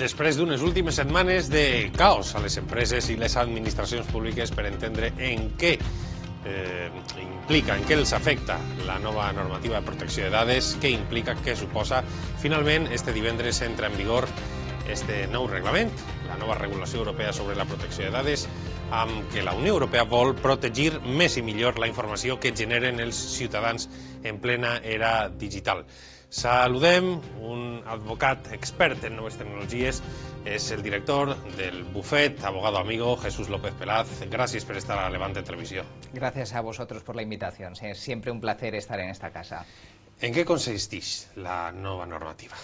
després d'unes últimes setmanes de caos a les empreses i les administracions públiques per entendre en què eh, implica, en què els afecta la nova normativa de protecció de dades, què implica, què suposa. Finalment, este divendres entra en vigor este nou reglament, la nova regulació europea sobre la protecció de dades, amb què la Unió Europea vol protegir més i millor la informació que generen els ciutadans en plena era digital. Saludem un advocat expert en noves tecnologies, és el director del bufet, abogado amigo, Jesús López Pelaz. Gracias por estar a Levante Televisión. Gracias a vosotros por la invitación. Es siempre un placer estar en esta casa. ¿En qué consistís la nueva normativa?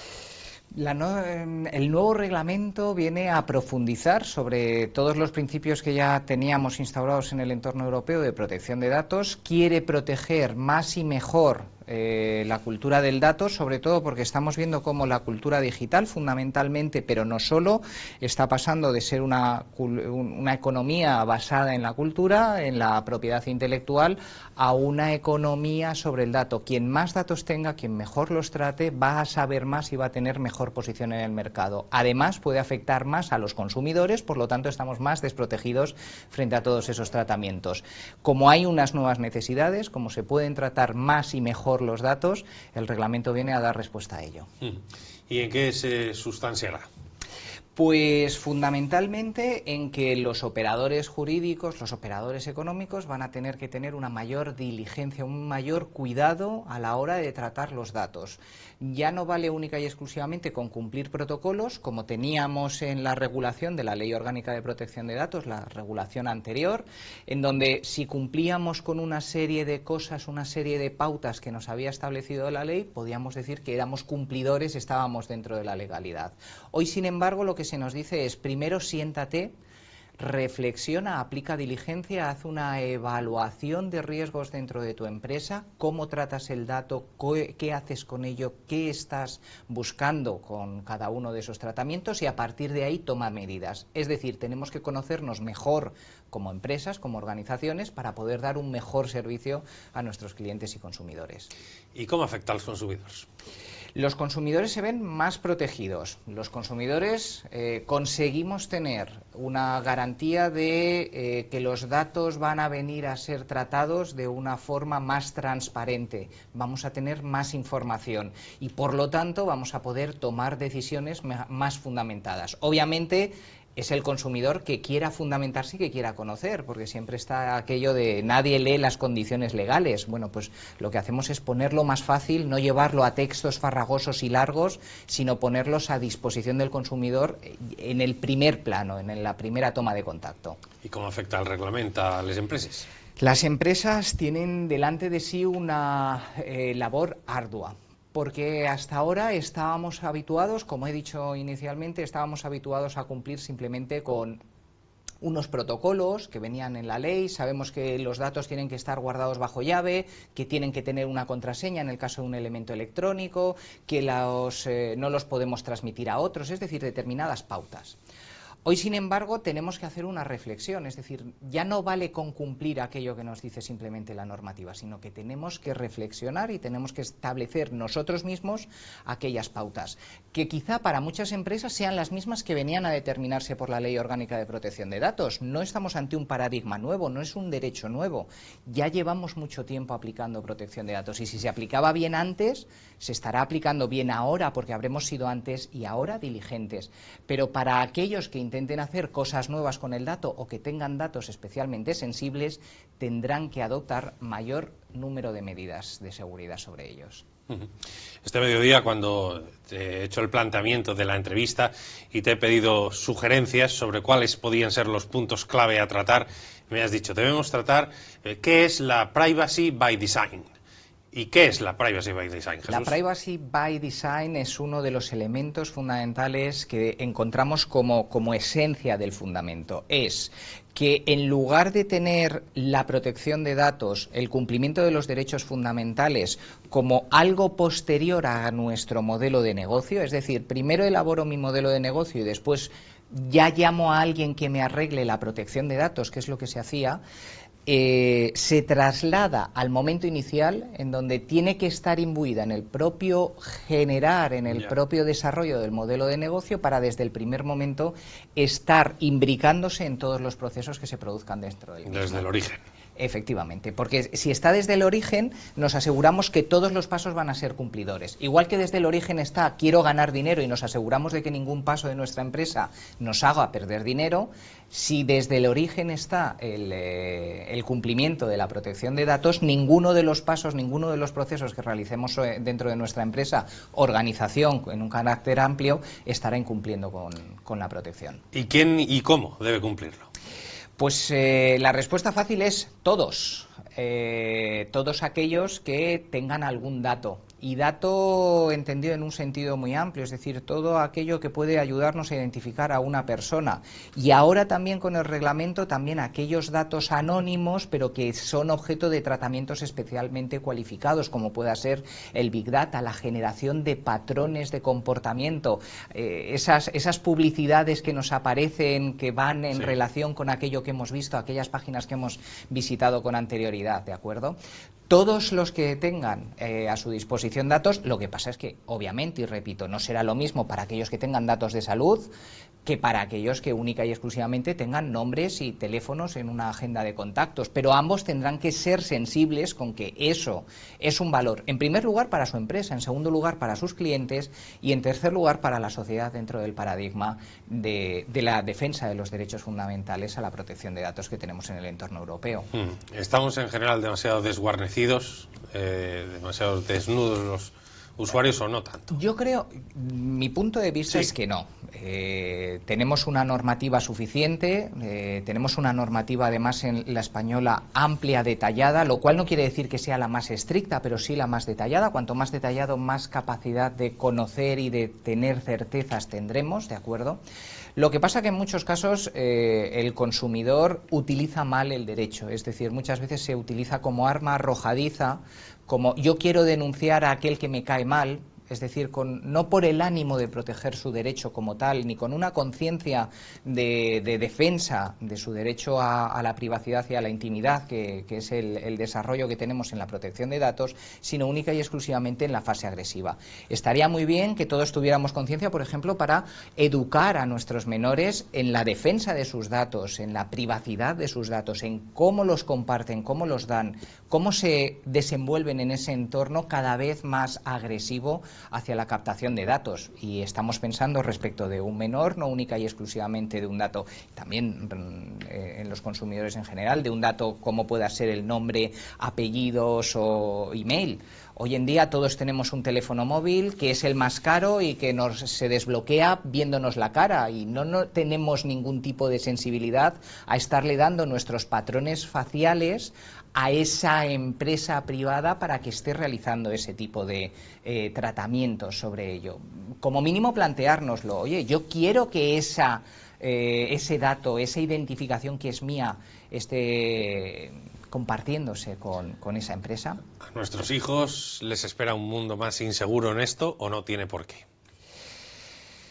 La no, el nuevo reglamento viene a profundizar sobre todos los principios que ya teníamos instaurados en el entorno europeo de protección de datos. Quiere proteger más y mejor eh, la cultura del dato, sobre todo porque estamos viendo cómo la cultura digital, fundamentalmente, pero no solo, está pasando de ser una, una economía basada en la cultura, en la propiedad intelectual, a una economía sobre el dato. Quien más datos tenga, quien mejor los trate, va a saber más y va a tener mejor posición en el mercado. Además, puede afectar más a los consumidores, por lo tanto, estamos más desprotegidos frente a todos esos tratamientos. Como hay unas nuevas necesidades, como se pueden tratar más y mejor los datos, el reglamento viene a dar respuesta a ello. ¿Y en qué se sustanciará? Pues fundamentalmente en que los operadores jurídicos, los operadores económicos van a tener que tener una mayor diligencia, un mayor cuidado a la hora de tratar los datos. Ya no vale única y exclusivamente con cumplir protocolos, como teníamos en la regulación de la Ley Orgánica de Protección de Datos, la regulación anterior, en donde si cumplíamos con una serie de cosas, una serie de pautas que nos había establecido la ley, podíamos decir que éramos cumplidores, estábamos dentro de la legalidad. Hoy, sin embargo, lo que se nos dice es primero siéntate, reflexiona, aplica diligencia, haz una evaluación de riesgos dentro de tu empresa, cómo tratas el dato, qué haces con ello, qué estás buscando con cada uno de esos tratamientos y a partir de ahí toma medidas. Es decir, tenemos que conocernos mejor como empresas, como organizaciones, para poder dar un mejor servicio a nuestros clientes y consumidores. ¿Y cómo afecta a los consumidores? Los consumidores se ven más protegidos. Los consumidores eh, conseguimos tener una garantía de eh, que los datos van a venir a ser tratados de una forma más transparente. Vamos a tener más información y, por lo tanto, vamos a poder tomar decisiones más fundamentadas. Obviamente, es el consumidor que quiera fundamentarse y que quiera conocer, porque siempre está aquello de nadie lee las condiciones legales. Bueno, pues lo que hacemos es ponerlo más fácil, no llevarlo a textos farragosos y largos, sino ponerlos a disposición del consumidor en el primer plano, en la primera toma de contacto. ¿Y cómo afecta el reglamento a las empresas? Las empresas tienen delante de sí una eh, labor ardua porque hasta ahora estábamos habituados, como he dicho inicialmente, estábamos habituados a cumplir simplemente con unos protocolos que venían en la ley, sabemos que los datos tienen que estar guardados bajo llave, que tienen que tener una contraseña en el caso de un elemento electrónico, que eh, no los podemos transmitir a otros, es decir, determinadas pautas. Hoy, sin embargo, tenemos que hacer una reflexión, es decir, ya no vale con cumplir aquello que nos dice simplemente la normativa, sino que tenemos que reflexionar y tenemos que establecer nosotros mismos aquellas pautas, que quizá para muchas empresas sean las mismas que venían a determinarse por la Ley Orgánica de Protección de Datos. No estamos ante un paradigma nuevo, no es un derecho nuevo. Ya llevamos mucho tiempo aplicando protección de datos y si se aplicaba bien antes, se estará aplicando bien ahora porque habremos sido antes y ahora diligentes. Pero para aquellos que intenten hacer cosas nuevas con el dato o que tengan datos especialmente sensibles, tendrán que adoptar mayor número de medidas de seguridad sobre ellos. Este mediodía, cuando te he hecho el planteamiento de la entrevista y te he pedido sugerencias sobre cuáles podían ser los puntos clave a tratar, me has dicho, debemos tratar eh, qué es la privacy by design. ¿Y qué es la Privacy by Design? La Privacy by Design es uno de los elementos fundamentales que encontramos como, como esencia del fundamento. Es que en lugar de tener la protección de datos, el cumplimiento de los derechos fundamentales como algo posterior a nuestro modelo de negocio, es decir, primero elaboro mi modelo de negocio y después ya llamo a alguien que me arregle la protección de datos, que es lo que se hacía, eh, se traslada al momento inicial en donde tiene que estar imbuida en el propio generar, en el propio desarrollo del modelo de negocio para desde el primer momento estar imbricándose en todos los procesos que se produzcan dentro del mismo. Desde el origen. Efectivamente, porque si está desde el origen, nos aseguramos que todos los pasos van a ser cumplidores. Igual que desde el origen está quiero ganar dinero y nos aseguramos de que ningún paso de nuestra empresa nos haga perder dinero, si desde el origen está el, eh, cumplimiento de la protección de datos, ninguno de los pasos, ninguno de los procesos que realicemos eh, dentro de nuestra empresa, organización en un carácter amplio, estará incumpliendo con, con la protección. ¿Y quién y cómo debe cumplirlo? Pues eh, la respuesta fácil es todos. Eh, todos aquellos que tengan algún dato. Y dato entendido en un sentido muy amplio, es decir, todo aquello que puede ayudarnos a identificar a una persona. Y ahora también con el reglamento, también aquellos datos anónimos, pero que son objeto de tratamientos especialmente cualificados, como pueda ser el Big Data, la generación de patrones de comportamiento, eh, esas, esas publicidades que nos aparecen, que van en relación con aquello que hemos visto, aquellas páginas que hemos visitado con anterioridad, ¿de acuerdo? Todos los que tengan eh, a su disposición datos, lo que pasa es que, obviamente, y repito, no será lo mismo para aquellos que tengan datos de salud que para aquellos que única y exclusivamente tengan nombres y teléfonos en una agenda de contactos. Pero ambos tendrán que ser sensibles con que eso es un valor, en primer lugar, para su empresa, en segundo lugar, para sus clientes y, en tercer lugar, para la sociedad dentro del paradigma de, la defensa de los derechos fundamentales a la protección de datos que tenemos en el entorno europeo. Hmm. Estamos, en general, demasiado desguarnecidos, eh, demasiado desnudos los usuarios o no tanto? Yo creo, mi punto de vista es que no. Eh, tenemos una normativa suficiente, eh, tenemos una normativa además en la española amplia, detallada, lo cual no quiere decir que sea la más estricta, pero sí la más detallada. Cuanto más detallado, más capacidad de conocer y de tener certezas tendremos, ¿de acuerdo? Lo que pasa que en muchos casos eh, el consumidor utiliza mal el derecho, es decir, muchas veces se utiliza como arma arrojadiza como yo quiero denunciar a aquel que me cae mal, es decir, con, no por el ánimo de proteger su derecho como tal, ni con una conciencia de, defensa de su derecho a, la privacidad y a la intimidad, que, es el, desarrollo que tenemos en la protección de datos, sino única y exclusivamente en la fase agresiva. Estaría muy bien que todos tuviéramos conciencia, por ejemplo, para educar a nuestros menores en la defensa de sus datos, en la privacidad de sus datos, en cómo los comparten, cómo los dan, cómo se desenvuelven en ese entorno cada vez más agresivo hacia la captación de datos y estamos pensando respecto de un menor, no única y exclusivamente de un dato, también mm, eh, en los consumidores en general, de un dato como pueda ser el nombre, apellidos o email. Hoy en día todos tenemos un teléfono móvil que es el más caro y que nos se desbloquea viéndonos la cara y no, no tenemos ningún tipo de sensibilidad a estarle dando nuestros patrones faciales a esa empresa privada para que esté realizando ese tipo de eh, tratamientos sobre ello. Como mínimo planteárnoslo, oye, yo quiero que esa, eh, ese dato, esa identificación que es mía, esté compartiéndose con, con, esa empresa. ¿A nuestros hijos les espera un mundo más inseguro en esto o no tiene por qué?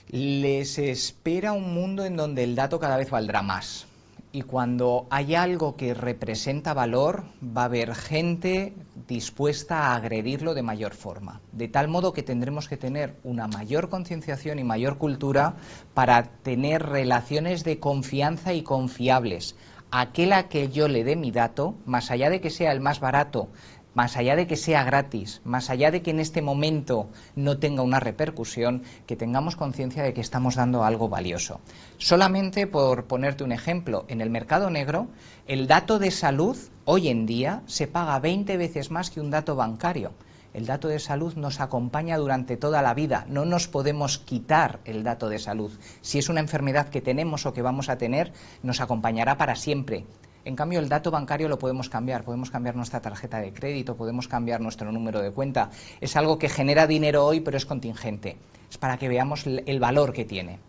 Les espera un mundo en donde el dato cada vez valdrá más y cuando hay algo que representa valor, va a haber gente dispuesta a agredirlo de mayor forma. De tal modo que tendremos que tener una mayor concienciación y mayor cultura para tener relaciones de confianza y confiables. Aquel a que yo le dé mi dato, más allá de que sea el más barato, más allá de que sea gratis, más allá de que en este momento no tenga una repercusión, que tengamos conciencia de que estamos dando algo valioso. Solamente por ponerte un ejemplo, en el mercado negro, el dato de salud hoy en día se paga 20 veces más que un dato bancario. El dato de salud nos acompaña durante toda la vida, no nos podemos quitar el dato de salud. Si es una enfermedad que tenemos o que vamos a tener, nos acompañará para siempre. En cambio, el dato bancario lo podemos cambiar, podemos cambiar nuestra tarjeta de crédito, podemos cambiar nuestro número de cuenta. Es algo que genera dinero hoy, pero es contingente. Es para que veamos el valor que tiene.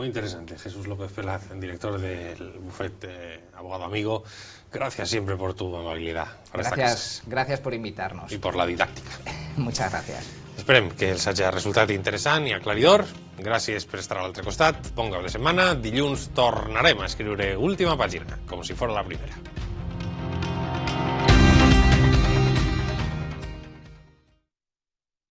Muy interesante. Jesús López Pelaz, director del bufete Abogado Amigo. Gracias siempre por tu amabilidad. Gracias, gracias por invitarnos. Y por la didáctica. Muchas gracias. Esperem que els hagi resultat interessant i aclaridor. Gràcies per estar a l'altre costat. Ponga la setmana. Dilluns tornarem a escriure última pàgina, com si fos la primera.